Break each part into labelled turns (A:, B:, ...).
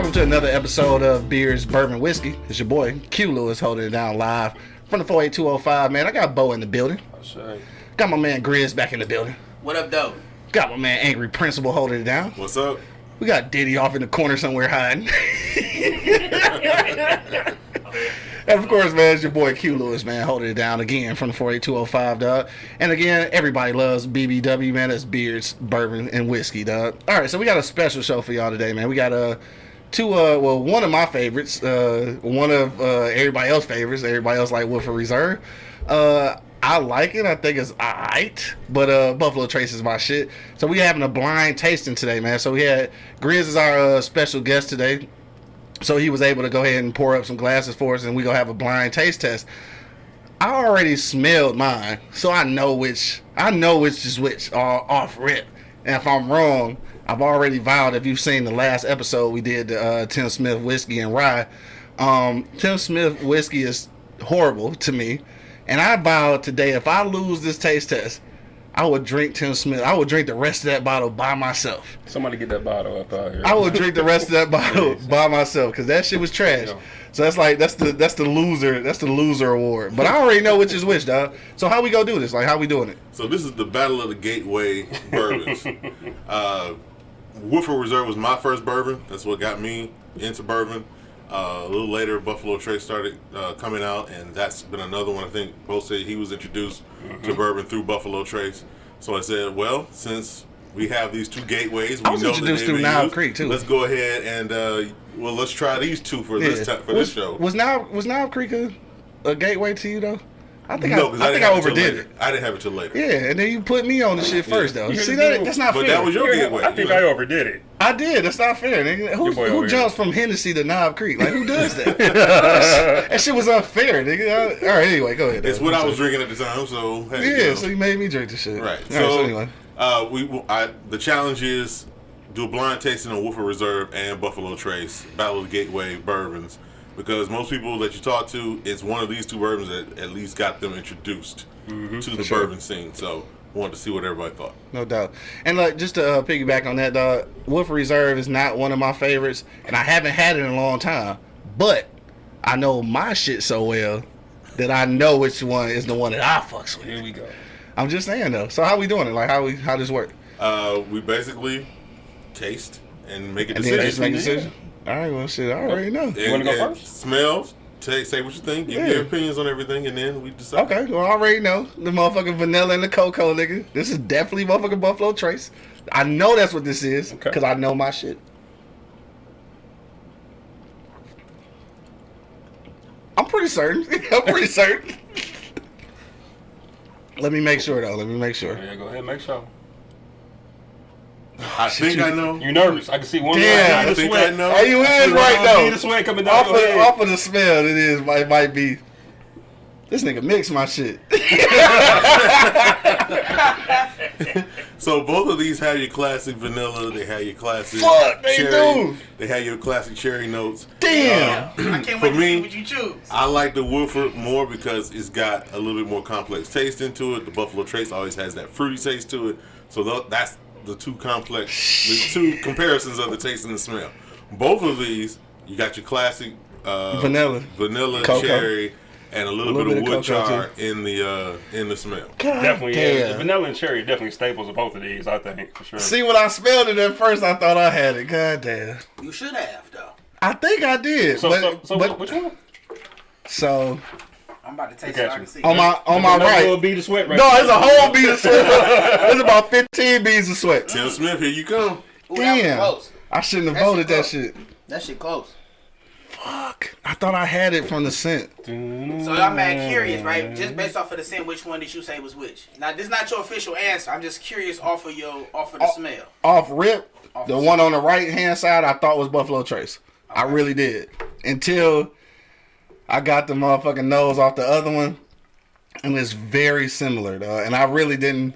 A: to another episode of Beers, Bourbon, Whiskey. It's your boy, Q Lewis, holding it down live from the 48205, man. I got Bo in the building.
B: That's right.
A: Got my man Grizz back in the building.
C: What up, though?
A: Got my man Angry Principal holding it down.
D: What's up?
A: We got Diddy off in the corner somewhere hiding. and of course, man, it's your boy Q Lewis, man, holding it down again from the 48205, dog. And again, everybody loves BBW, man. That's beers, bourbon, and whiskey, dog. All right, so we got a special show for y'all today, man. We got a. Uh, two uh well one of my favorites uh one of uh everybody else favorites everybody else like Woodford Reserve. Uh I like it. I think it's alright but uh Buffalo Trace is my shit. So we having a blind tasting today man. So we had Grizz is our uh, special guest today. So he was able to go ahead and pour up some glasses for us and we gonna have a blind taste test. I already smelled mine so I know which I know which is which uh, off rip and if I'm wrong I've already vowed. If you've seen the last episode we did, uh, Tim Smith whiskey and rye. Um, Tim Smith whiskey is horrible to me, and I vowed today if I lose this taste test, I would drink Tim Smith. I would drink the rest of that bottle by myself.
B: Somebody get that bottle up out here.
A: I would drink the rest of that bottle by myself because that shit was trash. So that's like that's the that's the loser that's the loser award. But I already know which is which, dog. So how we gonna do this? Like how we doing it?
D: So this is the battle of the gateway bourbons. uh, Woodford Reserve was my first bourbon. That's what got me into bourbon. Uh, a little later, Buffalo Trace started uh, coming out, and that's been another one. I think both said he was introduced mm-hmm. to bourbon through Buffalo Trace. So I said, well, since we have these two gateways, we
A: I was
D: know
A: introduced through Knob Creek too.
D: Let's go ahead and uh, well, let's try these two for yeah. this time, for
A: was,
D: this show.
A: Was Knob was Knob Creek a, a gateway to you though? I think no, I, I, I think I overdid it.
D: I didn't have it till later.
A: Yeah, and then you put me on the shit first though. You See that? That's not
D: but
A: fair.
D: But that was your gateway.
B: I think I overdid it.
A: I did. That's not fair. Nigga. Who, who jumps from Hennessy to Knob Creek? Like who does that? that shit was unfair, nigga. All right, anyway, go ahead.
D: It's what I was drinking at the time, so
A: hey, yeah. You know. So you made me drink the shit.
D: Right. So, right, so anyway, uh, we I, the challenge is do a blind tasting on Woodford Reserve and Buffalo Trace, Battle of the Gateway bourbons because most people that you talk to, it's one of these two bourbons that at least got them introduced mm-hmm, to the sure. bourbon scene. So wanted to see what everybody thought.
A: No doubt. And like just to uh, piggyback on that, dog, Woodford Reserve is not one of my favorites, and I haven't had it in a long time. But I know my shit so well that I know which one is the one that I fucks with.
B: Here we go.
A: I'm just saying though. So how we doing it? Like how we how does work?
D: Uh, we basically taste and make a and decision.
A: Make a decision. All right, well, shit, I already know.
B: You want to go first?
D: Smells. Take, say what you think. Give yeah. your opinions on everything, and then we decide.
A: Okay, well, I already know the motherfucking vanilla and the cocoa, nigga. This is definitely motherfucking Buffalo Trace. I know that's what this is because okay. I know my shit. I'm pretty certain. I'm pretty certain. Let me make sure though. Let me make sure.
B: Yeah, go ahead, make sure.
D: I think you, I know.
B: You nervous? I can see one.
A: Damn,
D: I think sweat. I know.
A: Hey, you in right now?
B: The sweat coming down.
A: Off, of, off of the smell, it is. It might be. This nigga mix my shit.
D: so both of these have your classic vanilla. They have your classic.
A: Fuck, they
D: cherry.
A: do.
D: They have your classic cherry notes.
A: Damn.
C: Uh, I can't wait to me, see what you choose.
D: I like the Woodford more because it's got a little bit more complex taste into it. The Buffalo Trace always has that fruity taste to it. So that's the two complex, the two comparisons of the taste and the smell. Both of these, you got your classic uh,
A: vanilla,
D: vanilla, Cocoa. cherry, and a little, a little bit, bit, of wood char in the uh, in the smell.
B: God definitely, damn. yeah. The vanilla and cherry definitely staples of both of these. I think for sure.
A: See, when I smelled it at first, I thought I had it. God damn.
C: You should have though.
A: I think I did.
B: So,
A: but,
B: so, so
A: but,
B: which one?
A: So
C: I'm about to taste it. I can see.
A: On my on my right.
B: Whole bead of sweat right
A: no, it's a whole bead of sweat. it's about 15 beads of sweat.
D: Tim Smith, here you come.
C: Ooh,
A: Damn. I shouldn't have that voted that shit.
C: That shit close.
A: Fuck. I thought I had it from the scent.
C: So I'm mad curious, right? Just based off of the scent, which one did you say was which? Now this is not your official answer. I'm just curious off of your off of the
A: off,
C: smell.
A: Off rip, off the one on the right hand side I thought was Buffalo Trace. Okay. I really did. Until I got the motherfucking nose off the other one and it's very similar though. And I really didn't.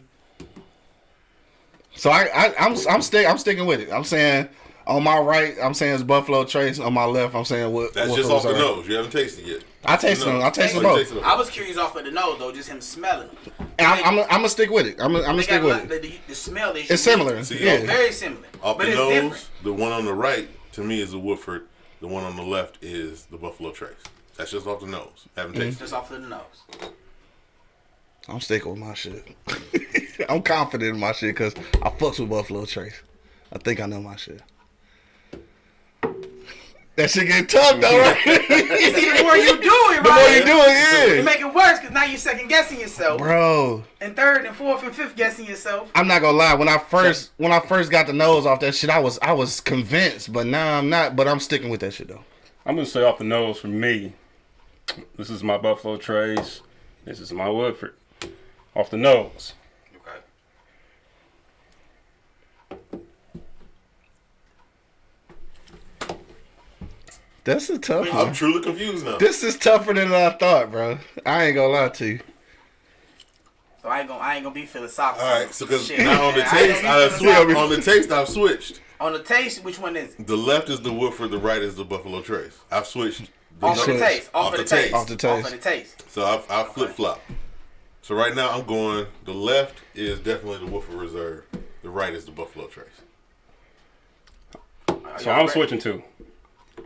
A: So I, I I'm I'm stick I'm sticking with it. I'm saying on my right, I'm saying it's Buffalo Trace. On my left, I'm saying what.
D: That's
A: what
D: just off the nose. You haven't tasted yet.
A: I taste them. I tasted oh, both.
C: I was curious off of the nose though, just him smelling.
A: And I'm, I'm, I'm gonna stick with it. I'm, I'm gonna stick with
C: it. The, the, the smell is
A: it's similar.
D: See,
A: yeah,
C: it's very similar.
D: Off
C: but
D: the
C: it's
D: nose,
C: different.
D: the one on the right to me is the Woodford. The one on the left is the Buffalo Trace. That's just off the nose. Haven't mm-hmm. tasted.
C: Just off of the nose.
A: I'm sticking with my shit. I'm confident in my shit because I fucks with Buffalo Trace. I think I know my shit. That shit get tough though, right?
C: You see, the more you do it, right?
A: the more you do it,
C: You make it worse because now you're second guessing yourself,
A: Bro,
C: and third and fourth and fifth guessing yourself.
A: I'm not gonna lie. When I first when I first got the nose off that shit, I was I was convinced, but now I'm not. But I'm sticking with that shit though.
B: I'm gonna say off the nose for me. This is my Buffalo Trace. This is my Woodford. Off the nose.
C: Okay.
A: That's a tough
D: I'm
A: one.
D: truly confused now.
A: This is tougher than I thought, bro. I ain't gonna lie to you.
C: So I ain't gonna I ain't gonna be philosophical.
D: All right, so because
C: Shit.
D: now on the
C: Yeah, I ain't
D: taste, I
C: be
D: switched. On the taste, I've switched.
C: On the taste, which one is it?
D: The left is the Woodford, the right is the Buffalo Trace. I've switched. The
C: Off of the
A: switch.
C: taste. Off, of the taste.
A: Off the taste.
C: Off of the taste.
D: So I've, I've flip flop. So right now I'm going. The left is definitely the Woodford Reserve. The right is the Buffalo Trace.
B: So I'm
C: ready?
B: switching to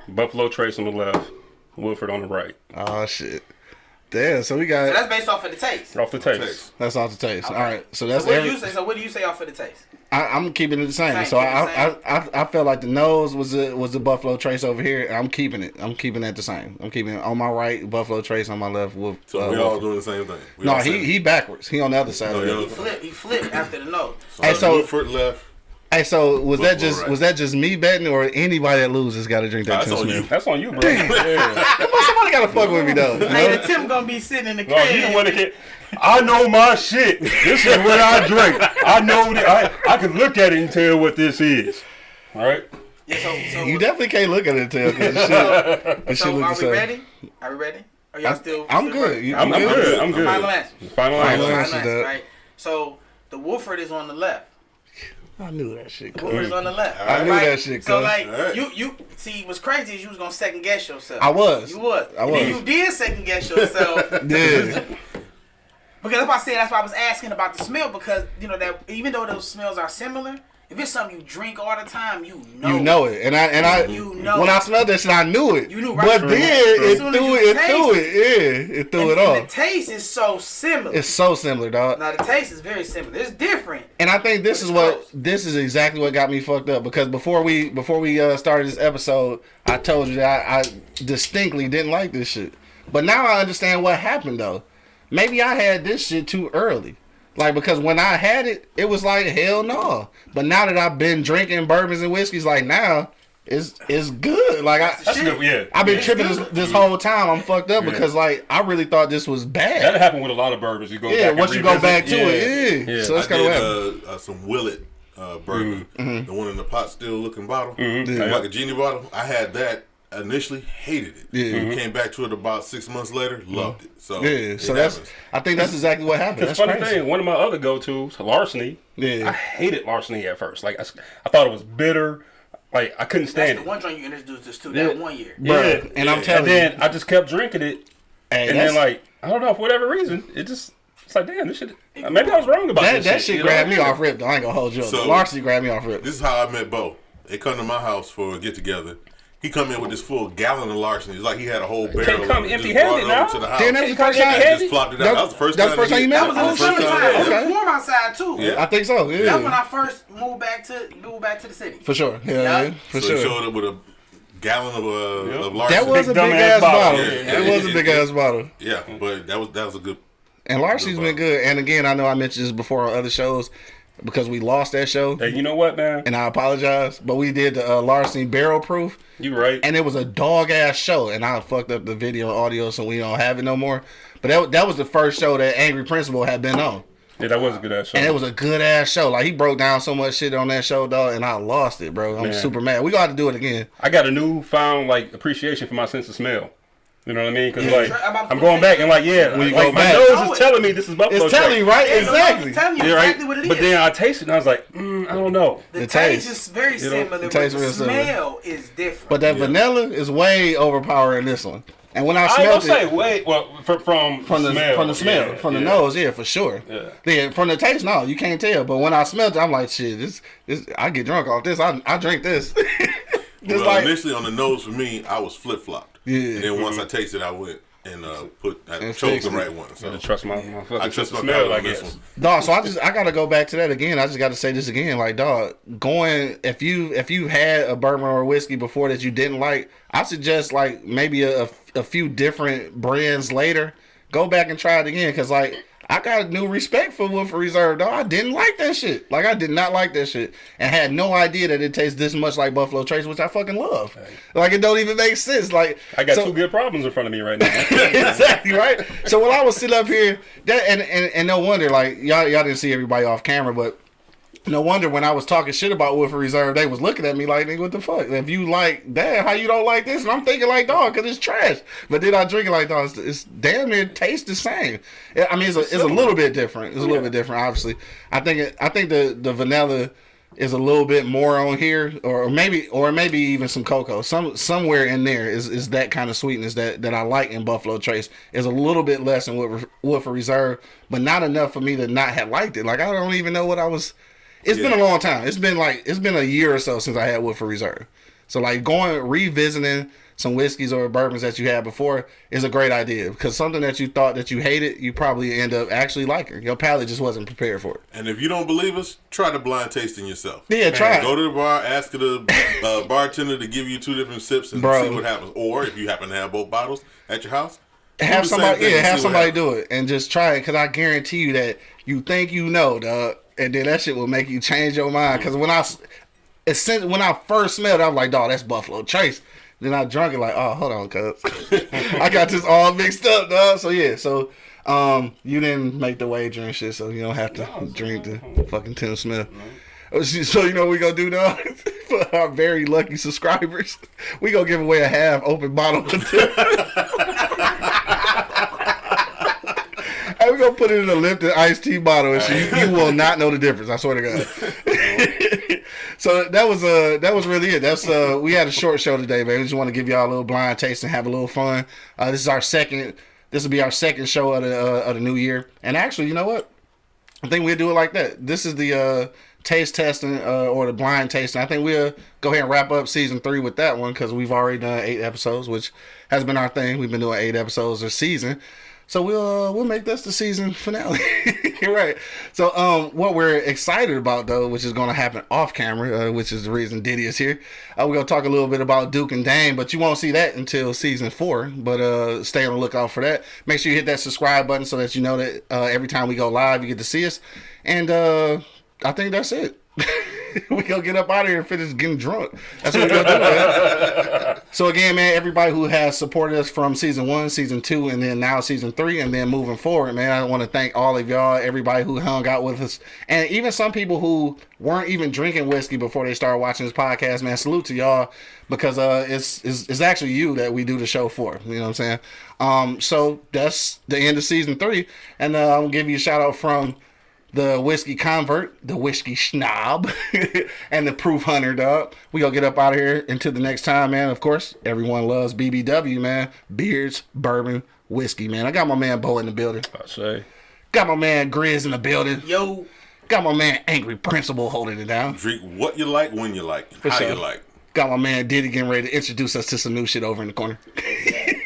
B: Buffalo Trace on the left, Woodford on the right.
A: Oh shit. Damn. So we got.
C: So
A: got
C: that's based off of the taste.
B: Off the taste.
D: Taste.
A: that's off the taste.
C: Okay.
A: All right. So
C: So
A: that's
C: what do you say? So what do you say off of the taste?
A: I, I'm keeping it the same.
C: Same,
A: so I,
C: the
A: I, I I felt like the nose was the was the Buffalo Trace over here. I'm keeping it. I'm keeping that the same. I'm keeping it on my right Buffalo Trace on my left. With,
D: So
A: uh,
D: we all
A: Woodford.
D: doing the same thing. We
A: no, he
D: saying-
A: he backwards. He on the other side.
D: No,
A: of it.
D: yo.
C: He flipped. He flipped after the nose.
D: So,
A: Hey, so-
D: Woodford left.
A: Hey, so was that just
D: right.
A: was that just me betting or anybody that loses got to drink that
D: That's
A: Tim
D: on
A: Smith?
D: you.
B: That's on you, bro. yeah.
A: Come on, somebody got to fuck with me though. you know?
C: the Tim gonna be sitting in the
B: No,
C: crib.
B: you the one that can. I know my shit. This is what I drink. I know that I, I can look at it and tell what this is. All right.
C: Yeah, so, so,
A: You definitely can't look at it too. Cause the shit, the
C: so
A: look
C: are we
A: same.
C: ready? Are we ready? Are y'all still?
A: I'm
C: still
A: good.
C: ready?
A: You-
B: I'm, I'm
A: good?
B: good. I'm good.
C: Final answer.
B: Final
A: Final
B: answer.
C: Final
A: answer,
C: answer, right? So the Woodford is on the left.
A: I knew that shit.
C: The Woodford on the left.
A: I knew
C: right?
A: that shit,
C: So
A: cuz.
C: like
D: Alright.
C: you you see what's crazy is you was gonna second guess yourself.
A: I was.
C: You was.
A: I
C: And then you did second guess yourself.
A: Yeah.
C: Because that's why I said that's why I was asking about the smell because you know that even though those smells are similar, if it's something you drink all the time, you know.
A: You know it, and I and I
C: You know
A: when I smelled that shit, I knew it.
C: You knew right
A: but
C: from-
A: then
C: As
A: it
C: soon as
A: threw it, it threw
C: it.
A: it, yeah, it threw
C: And,
A: it off.
C: the taste is so similar.
A: It's so similar, dog.
C: now the taste is very similar. It's different.
A: And I think this is what
C: close.
A: this is exactly what got me fucked up because before we before we uh, started this episode, I told you that I, I distinctly didn't like this shit. But now I understand what happened though. Maybe I had this shit too early. Like because when I had it, it was like hell no. But now that I've been drinking bourbons and whiskeys, like now it's it's good. Like I
B: That's good. Yeah.
A: I've been
C: It's
A: tripping
C: good.
A: this, this whole time. I'm fucked up
B: Yeah.
A: because like I really thought this was bad.
B: That
A: bad.
B: happened with a lot of bourbons. You go
A: Yeah,
B: back
A: once you go back to it, yeah. So
D: I
A: that's kind of what
D: uh, uh, some Willett uh, bourbon,
A: Mm-hmm.
D: the one in the pot still looking bottle,
B: Yeah.
D: like a genie bottle. I had that initially, hated it.
A: Yeah. Mm-hmm.
D: Came back to it about six months later, loved it. So
A: Yeah, so that's
D: happens.
A: I think that's exactly what happened.
B: It's
A: That's
B: funny
A: crazy.
B: thing. One of my other go tos, larceny.
A: Yeah.
B: I hated larceny at first. Like I, I thought it was bitter. Like I couldn't
C: That's
B: stand
C: the
B: it.
C: one joint you introduced us to
B: Yeah.
C: that one year.
A: Bruh,
B: Yeah.
A: and I'm telling
B: and then
A: you,
B: I just kept drinking it,
A: hey,
B: and then like I don't know for whatever reason, it just it's like damn this shit. Maybe I was wrong about
A: that
B: this
A: that
B: shit.
A: shit
B: you
A: grabbed me off rip. Though. I ain't gonna hold you up.
D: So-
A: Larceny grabbed me off rip.
D: This is how I met Bo. They come to my house for a get together. He come in with this full gallon of larceny. It's like he had a whole barrel.
B: come
D: of it. Just
B: empty-handed
D: brought it over
B: now.
D: To the house.
A: Then that was the first time.
B: empty-handed.
D: just plopped it out.
A: That-
D: That was the first
A: that's
D: time.
A: the first time you met
C: That
A: him?
C: was the
D: That was the first
C: summertime.
D: time.
C: It was warm outside too.
D: Yeah.
A: I think so. Yeah,
C: That's when I first moved back to moved back to the city.
A: for sure. Yeah,
C: Yeah.
A: yeah, for
D: so he showed up with a gallon of uh,
B: Yep.
D: of larceny.
A: That was a
B: Big
A: big
B: dumbass
A: ass
B: bottle.
A: bottle.
D: Yeah,
A: It was a big
D: yeah.
A: ass bottle.
D: yeah, but that was that was a good.
A: And Larceny's been good. And again, I know I mentioned this before on other shows because we lost that show,
B: Hey, you know what, man?
A: and I apologize. But we did the uh, Larceny barrel proof.
B: You right.
A: and it was a dog ass show, and I fucked up the video and audio, so we don't have it no more. But that that was the first show that Angry Principal had been on,
B: yeah, that was a good ass show.
A: and it was a good ass show. Like he broke down so much shit on that show, dog, and I lost it, bro. I'm
B: Man.
A: super mad. We got to do it again.
B: I got a newfound like appreciation for my sense of smell. You know what I mean? Because like
C: I'm
B: I'm going back and like yeah,
A: When you
B: like
A: go
B: my
A: back.
B: nose
C: Know
B: is telling me this is buffalo.
A: It's telling you,
B: Trace.
A: right?
C: Yeah, no, I'm
A: exactly.
C: telling you exactly
B: right.
C: what it is.
B: But then I tasted it and I was like, mm, I don't know.
C: the,
A: The
C: taste,
A: taste.
C: is very
B: You know,
C: similar,
A: the
C: but
A: taste
C: the
A: real similar.
C: smell is different.
A: But that
D: Yeah.
A: vanilla is way overpowering this one. And when I
B: I ain't
A: smelled
B: gonna
A: it
B: say wait, well from from,
A: from the
B: smell,
A: from the smell,
B: yeah,
A: from the
B: yeah.
A: nose, yeah, for sure.
B: Yeah.
A: Yeah, from the taste, no, you can't tell. But when I smelled it, I'm like, shit, this, this, I get drunk off this. I, I drink this. Just
D: well,
A: like-
D: initially on the nose for me, I was flip flopped.
A: Yeah.
D: And then once I tasted, I went and uh, put I
A: And
D: chose the right one. So
B: I trust my, my
D: I trust my
B: smell,
D: palate
B: I
D: this
B: guess.
D: one.
A: Dog, so I just I gotta go back to that again. I just gotta say this again. Like, dog, going if you if you had a bourbon or a whiskey before that you didn't like, I suggest like maybe a, a few different brands later. Go back and try it again, cause like I got a new respect for Woodford Reserve. Dog, I didn't like that shit. Like I did not like that shit, and had no idea that it tastes this much like Buffalo Trace, which I fucking love. Like it don't even make sense. Like
B: I got
A: so-
B: two good problems in front of me right now.
A: exactly right. So when I was sitting up here, that and, and and no wonder, like y'all y'all didn't see everybody off camera, but no wonder when I was talking shit about Woodford Reserve, they was looking at me like, nigga, what the fuck? If you like that, how you don't like this? And I'm thinking like, dog, cause it's trash. But then I drink it like, dog, it's, it's damn near tastes the same. Yeah, I mean, it's a, it's a little bit different. It's a little bit different, obviously. I think it, I think the the vanilla is a little bit more on here, or maybe, or maybe even some cocoa. Some somewhere in there is, is that kind of sweetness that, that I like in Buffalo Trace. Is a little bit less in Woodford, Woodford Reserve, but not enough for me to not have liked it. Like I don't even know what I was. It's been a long time. It's been like it's been a year or so since I had Woodford Reserve. So like going revisiting some whiskeys or bourbons that you had before is a great idea because something that you thought that you hated, you probably end up actually liking. Your palate just wasn't prepared for it.
D: And if you don't believe us, try the blind tasting yourself.
A: Yeah, try it.
D: Go to the bar, ask the uh, bartender to give you two different sips and
A: Bro.
D: see what happens. Or if you happen to have both bottles at your house,
A: have somebody yeah have somebody do it and just try it because i guarantee you that you think you know dog and then that shit will make you change your mind. Because when i s- as soon- when i first smelled it i was like dog that's buffalo trace. Then i drunk it like oh hold on cuz i got this all mixed up dog so yeah so um you didn't make the wager and shit so you don't have to drink the fucking tim smith. So you know what we gonna do dog for our very lucky subscribers we gonna give away a half open bottle of Tim. Hey, we're gonna put it in a lifted iced tea bottle, and. You, you will not know the difference. I swear to God. so that was uh that was really it. That's uh we had a short show today, man. We just want to give y'all a little blind taste and have a little fun. Uh, this is our second. This will be our second show of the uh, of the new year. And actually, you know what? I think we'll do it like that. This is the uh, taste testing uh, or the blind tasting. I think we'll go ahead and wrap up season three with that one because we've already done eight episodes, which has been our thing. We've been doing eight episodes a season. So we'll uh, we'll make this the season finale, right? So um, what we're excited about though, which is going to happen off camera, uh, which is the reason Diddy is here. Uh, we're gonna talk a little bit about Duke and Dame, but you won't see that until season four. But uh, stay on the lookout for that. Make sure you hit that subscribe button so that you know that uh, every time we go live, you get to see us. And uh, I think that's it. we gonna get up out of here and finish getting drunk. That's what we're gonna do. Man. So again, man, everybody who has supported us from season one, season two, and then now season three, and then moving forward, man, I want to thank all of y'all, everybody who hung out with us, and even some people who weren't even drinking whiskey before they started watching this podcast. Man, salute to y'all because uh, it's, it's it's actually you that we do the show for. You know what I'm saying? Um, so that's the end of season three, and uh, I'm gonna give you a shout out from the whiskey convert, the whiskey snob, and the proof hunter, dog. We gonna get up out of here until the next time, man. Of course, everyone loves BBW, man. Beards, bourbon, whiskey, man. I got my man Bo in the building.
B: I say.
A: Got my man Grizz in the building.
C: Yo,
A: Got my man Angry Principal holding it down.
D: Drink what you like, when you like, how
A: sure.
D: you like.
A: Got my man Diddy getting ready to introduce us to some new shit over in the corner.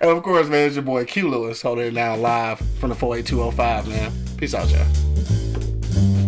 A: And of course, man, it's your boy Q Lewis holding it down live from the 48205, man. Peace out, y'all.